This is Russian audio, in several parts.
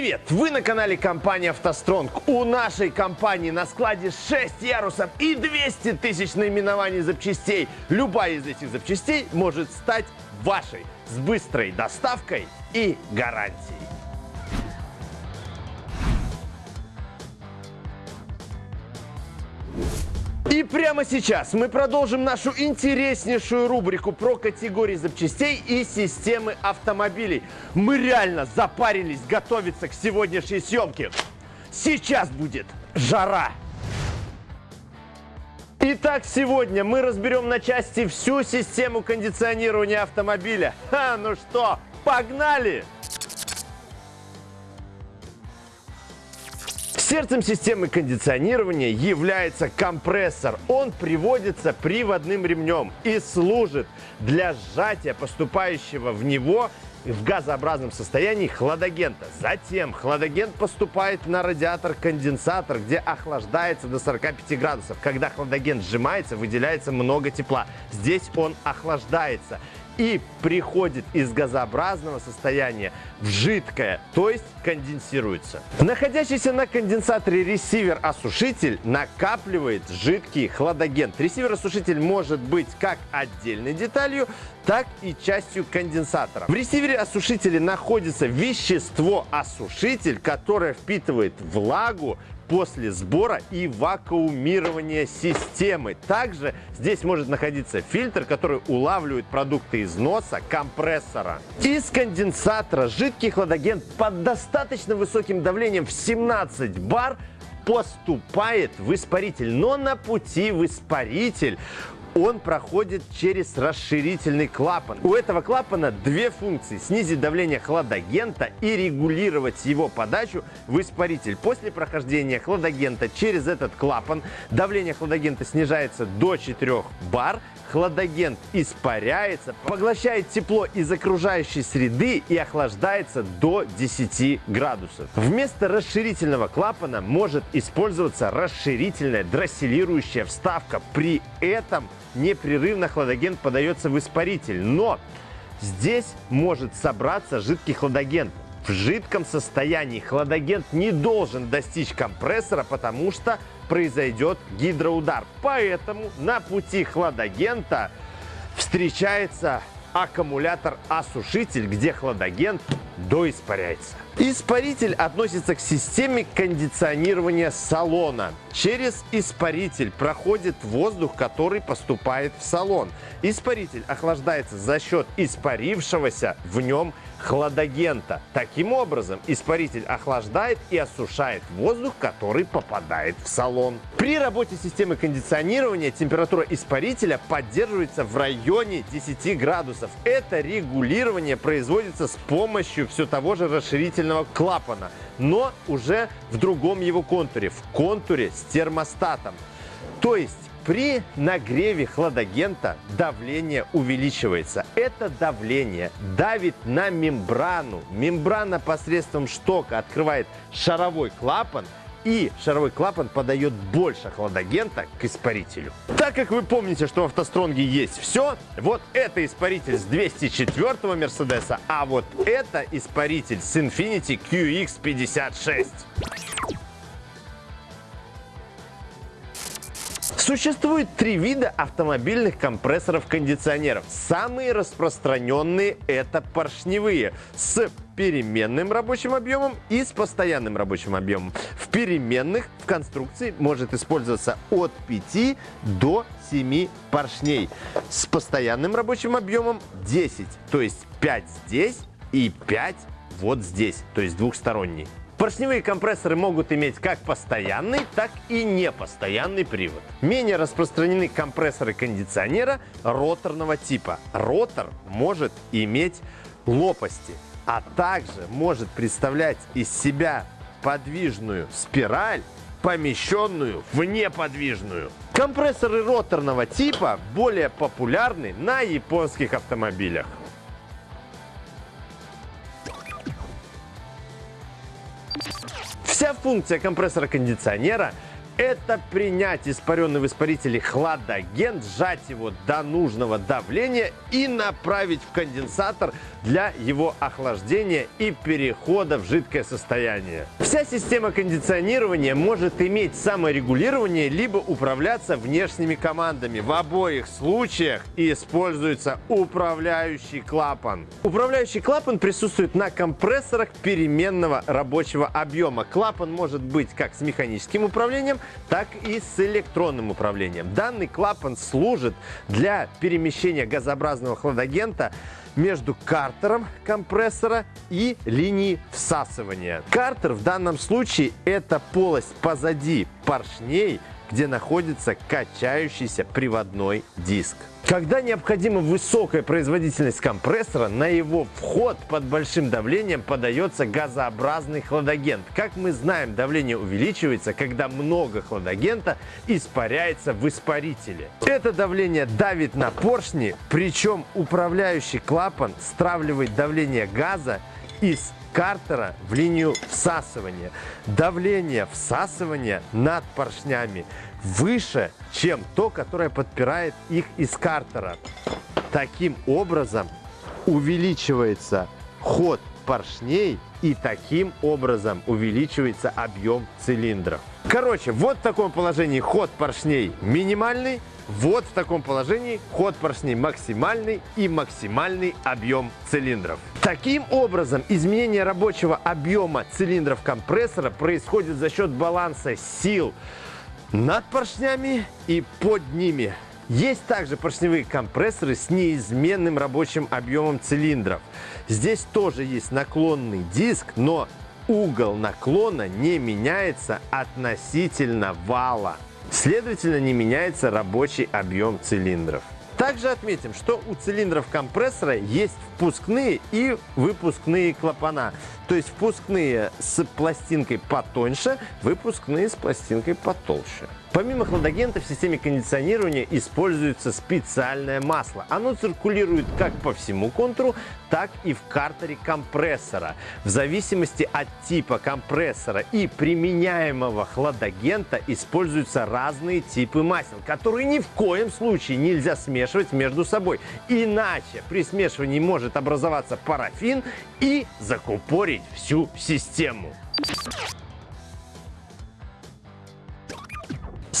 Привет! Вы на канале компании «АвтоСтронг». У нашей компании на складе 6 ярусов и 200 тысяч наименований запчастей. Любая из этих запчастей может стать вашей с быстрой доставкой и гарантией. И прямо сейчас мы продолжим нашу интереснейшую рубрику про категории запчастей и системы автомобилей. Мы реально запарились готовиться к сегодняшней съемке. Сейчас будет жара. Итак, сегодня мы разберем на части всю систему кондиционирования автомобиля. Ха, ну что, погнали! Сердцем системы кондиционирования является компрессор. Он приводится приводным ремнем и служит для сжатия поступающего в него в газообразном состоянии хладагента. Затем хладагент поступает на радиатор-конденсатор, где охлаждается до 45 градусов. Когда хладагент сжимается, выделяется много тепла. Здесь он охлаждается и приходит из газообразного состояния в жидкое, то есть конденсируется. Находящийся на конденсаторе ресивер-осушитель накапливает жидкий хладагент. Ресивер-осушитель может быть как отдельной деталью, так и частью конденсатора. В ресивере-осушителе находится вещество-осушитель, которое впитывает влагу после сбора и вакуумирования системы. Также здесь может находиться фильтр, который улавливает продукты износа компрессора. Из конденсатора жидкий хладагент под достаточно высоким давлением в 17 бар поступает в испаритель. Но на пути в испаритель он проходит через расширительный клапан. У этого клапана две функции. Снизить давление хладагента и регулировать его подачу в испаритель. После прохождения хладагента через этот клапан давление хладагента снижается до 4 бар, хладагент испаряется, поглощает тепло из окружающей среды и охлаждается до 10 градусов. Вместо расширительного клапана может использоваться расширительная дросселирующая вставка. При этом непрерывно хладагент подается в испаритель, но здесь может собраться жидкий хладагент. В жидком состоянии хладагент не должен достичь компрессора, потому что произойдет гидроудар. Поэтому на пути хладагента встречается аккумулятор-осушитель, где хладагент доиспаряется. Испаритель относится к системе кондиционирования салона. Через испаритель проходит воздух, который поступает в салон. Испаритель охлаждается за счет испарившегося в нем хладагента. Таким образом, испаритель охлаждает и осушает воздух, который попадает в салон. При работе системы кондиционирования температура испарителя поддерживается в районе 10 градусов. Это регулирование производится с помощью все того же расширительного клапана, но уже в другом его контуре, в контуре с термостатом. То есть при нагреве хладагента давление увеличивается. Это давление давит на мембрану. Мембрана посредством штока открывает шаровой клапан, и шаровой клапан подает больше хладагента к испарителю. Так как вы помните, что в автостронге есть все, вот это испаритель с 204 Мерседеса, а вот это испаритель с Infiniti QX56. Существует три вида автомобильных компрессоров-кондиционеров. Самые распространенные это поршневые с переменным рабочим объемом и с постоянным рабочим объемом. В переменных в конструкции может использоваться от 5 до 7 поршней. С постоянным рабочим объемом 10, то есть 5 здесь и 5 вот здесь, то есть двухсторонний. Поршневые компрессоры могут иметь как постоянный, так и непостоянный привод. Менее распространены компрессоры кондиционера роторного типа. Ротор может иметь лопасти, а также может представлять из себя подвижную спираль, помещенную в неподвижную. Компрессоры роторного типа более популярны на японских автомобилях. Функция компрессора кондиционера – Это принять испаренный в испарителе хладагент, сжать его до нужного давления и направить в конденсатор для его охлаждения и перехода в жидкое состояние. Вся система кондиционирования может иметь саморегулирование либо управляться внешними командами. В обоих случаях используется управляющий клапан. Управляющий клапан присутствует на компрессорах переменного рабочего объема. Клапан может быть как с механическим управлением, так и с электронным управлением. Данный клапан служит для перемещения газообразного хладагента между картером компрессора и линией всасывания. Картер в данном случае это полость позади поршней, где находится качающийся приводной диск. Когда необходима высокая производительность компрессора, на его вход под большим давлением подается газообразный хладагент. Как мы знаем, давление увеличивается, когда много хладагента испаряется в испарителе. Это давление давит на поршни, причем управляющий клапан стравливает давление газа из картера в линию всасывания. Давление всасывания над поршнями выше, чем то, которое подпирает их из картера. Таким образом увеличивается ход поршней и таким образом увеличивается объем цилиндров. Короче, вот в таком положении ход поршней минимальный, вот в таком положении ход поршней максимальный и максимальный объем цилиндров. Таким образом, изменение рабочего объема цилиндров компрессора происходит за счет баланса сил над поршнями и под ними. Есть также поршневые компрессоры с неизменным рабочим объемом цилиндров. Здесь тоже есть наклонный диск, но угол наклона не меняется относительно вала. Следовательно, не меняется рабочий объем цилиндров. Также отметим, что у цилиндров компрессора есть впускные и выпускные клапана. То есть впускные с пластинкой потоньше, выпускные с пластинкой потолще. Помимо хладагента в системе кондиционирования используется специальное масло. Оно циркулирует как по всему контуру, так и в картере компрессора. В зависимости от типа компрессора и применяемого хладагента используются разные типы масел, которые ни в коем случае нельзя смешивать между собой. Иначе при смешивании может образоваться парафин и закупорить всю систему.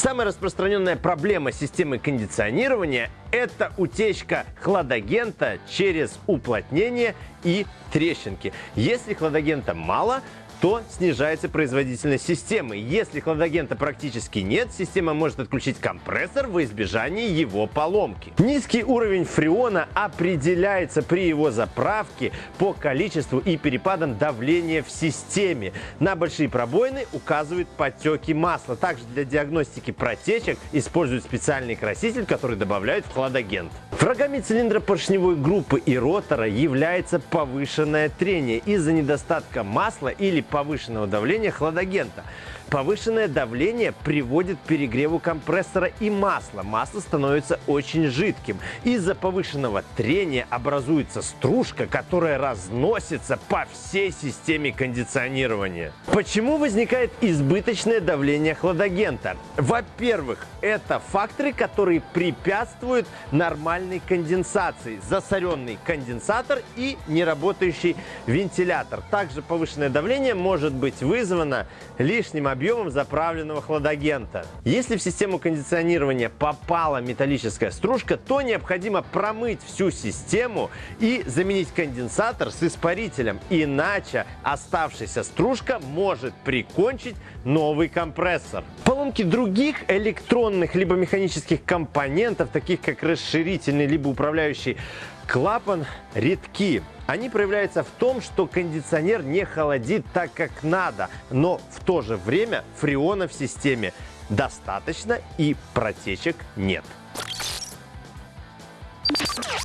Самая распространенная проблема системы кондиционирования – это утечка хладагента через уплотнение и трещинки. Если хладагента мало, то снижается производительность системы. Если хладагента практически нет, система может отключить компрессор в избежание его поломки. Низкий уровень фреона определяется при его заправке по количеству и перепадам давления в системе. На большие пробоины указывают подтеки масла. Также для диагностики протечек используют специальный краситель, который добавляют в хладагент. Врагами цилиндра поршневой группы и ротора является повышенное трение из-за недостатка масла или повышенного давления хладагента. Повышенное давление приводит к перегреву компрессора и масла. Масло становится очень жидким. Из-за повышенного трения образуется стружка, которая разносится по всей системе кондиционирования. Почему возникает избыточное давление хладагента? Во-первых, это факторы, которые препятствуют нормальной конденсации. Засоренный конденсатор и неработающий вентилятор. Также повышенное давление может быть вызвано лишним объемом объемом заправленного хладагента. Если в систему кондиционирования попала металлическая стружка, то необходимо промыть всю систему и заменить конденсатор с испарителем. Иначе оставшаяся стружка может прикончить новый компрессор. Поломки других электронных либо механических компонентов, таких как расширительный либо управляющий клапан, редки. Они проявляются в том, что кондиционер не холодит так, как надо, но в то же время фреона в системе достаточно и протечек нет.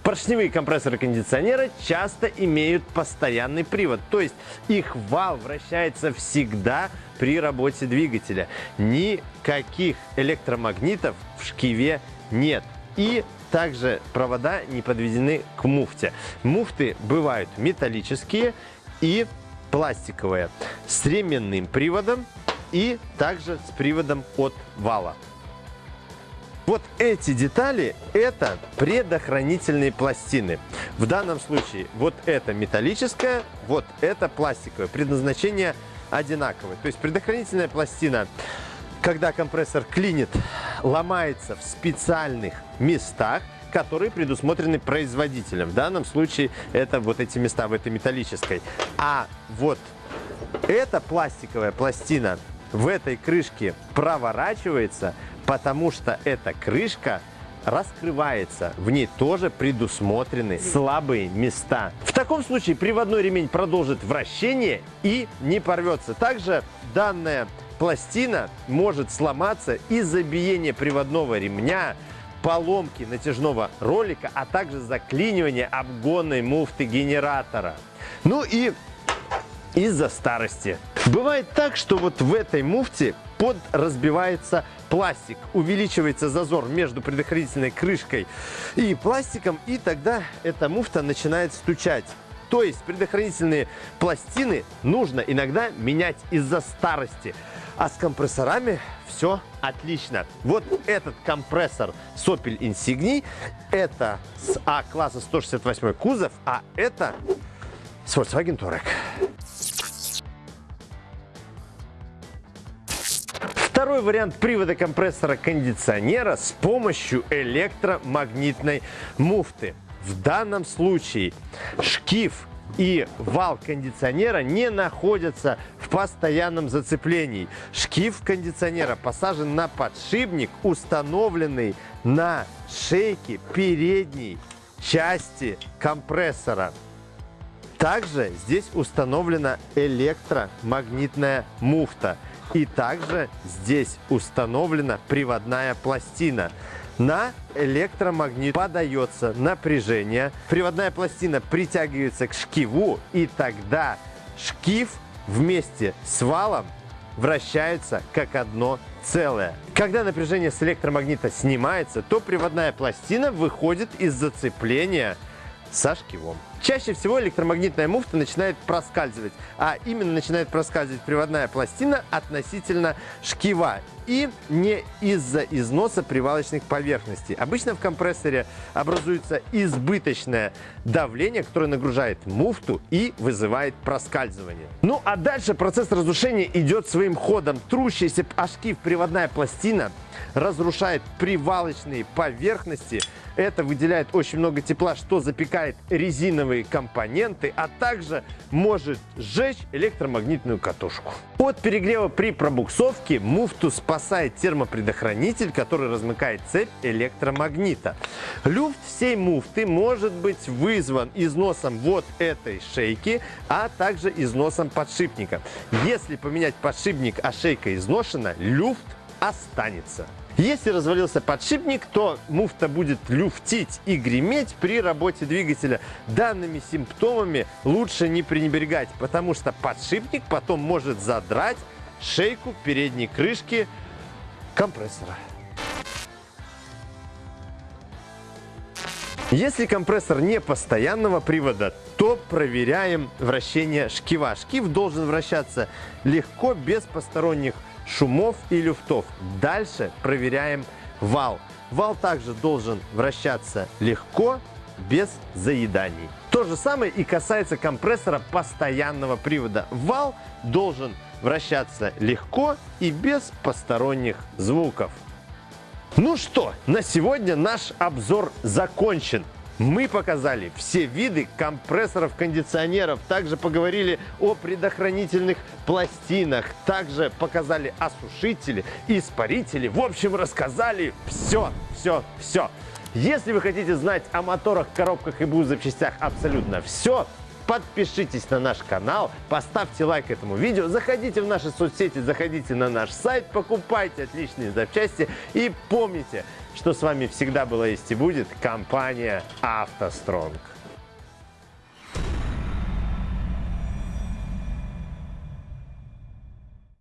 Поршневые компрессоры кондиционера часто имеют постоянный привод, то есть их вал вращается всегда при работе двигателя. Никаких электромагнитов в шкиве нет. И также провода не подведены к муфте. Муфты бывают металлические и пластиковые с ременным приводом и также с приводом от вала. Вот эти детали – это предохранительные пластины. В данном случае вот это металлическая, вот это пластиковое. Предназначение одинаковое. То есть предохранительная пластина, когда компрессор клинит, ломается в специальных местах, которые предусмотрены производителем. В данном случае это вот эти места в этой металлической. А вот эта пластиковая пластина в этой крышке проворачивается потому что эта крышка раскрывается. В ней тоже предусмотрены слабые места. В таком случае приводной ремень продолжит вращение и не порвется. Также данная пластина может сломаться из-за биения приводного ремня, поломки натяжного ролика, а также заклинивания обгонной муфты генератора. Ну и из-за старости. Бывает так, что вот в этой муфте под разбивается пластик, увеличивается зазор между предохранительной крышкой и пластиком, и тогда эта муфта начинает стучать. То есть предохранительные пластины нужно иногда менять из-за старости. А с компрессорами все отлично. Вот этот компрессор Sopel Insigni, это с А-класса 168 кузов, а это с Volkswagen Touareg. Второй вариант привода компрессора кондиционера с помощью электромагнитной муфты. В данном случае шкив и вал кондиционера не находятся в постоянном зацеплении. Шкив кондиционера посажен на подшипник, установленный на шейке передней части компрессора. Также здесь установлена электромагнитная муфта. И также здесь установлена приводная пластина. На электромагнит подается напряжение, приводная пластина притягивается к шкиву, и тогда шкив вместе с валом вращаются как одно целое. Когда напряжение с электромагнита снимается, то приводная пластина выходит из зацепления со шкивом. Чаще всего электромагнитная муфта начинает проскальзывать, а именно начинает проскальзывать приводная пластина относительно шкива и не из-за износа привалочных поверхностей. Обычно в компрессоре образуется избыточное давление, которое нагружает муфту и вызывает проскальзывание. Ну а дальше процесс разрушения идет своим ходом. Трущаяся о шкив приводная пластина разрушает привалочные поверхности. Это выделяет очень много тепла, что запекает резиновые компоненты, а также может сжечь электромагнитную катушку. От перегрева при пробуксовке муфту спасает термопредохранитель, который размыкает цепь электромагнита. Люфт всей муфты может быть вызван износом вот этой шейки, а также износом подшипника. Если поменять подшипник, а шейка изношена, люфт останется. Если развалился подшипник, то муфта будет люфтить и греметь при работе двигателя. Данными симптомами лучше не пренебрегать, потому что подшипник потом может задрать шейку передней крышки компрессора. Если компрессор не постоянного привода, то проверяем вращение шкива. Шкив должен вращаться легко, без посторонних шумов и люфтов. Дальше проверяем вал. Вал также должен вращаться легко, без заеданий. То же самое и касается компрессора постоянного привода. Вал должен вращаться легко и без посторонних звуков. Ну что, на сегодня наш обзор закончен. Мы показали все виды компрессоров, кондиционеров, также поговорили о предохранительных пластинах, также показали осушители, испарители. В общем, рассказали все, все, все. Если вы хотите знать о моторах, коробках и БУ запчастях абсолютно все, подпишитесь на наш канал, поставьте лайк этому видео, заходите в наши соцсети, заходите на наш сайт, покупайте отличные запчасти и помните, что с вами всегда была есть и будет компания «АвтоСтронг».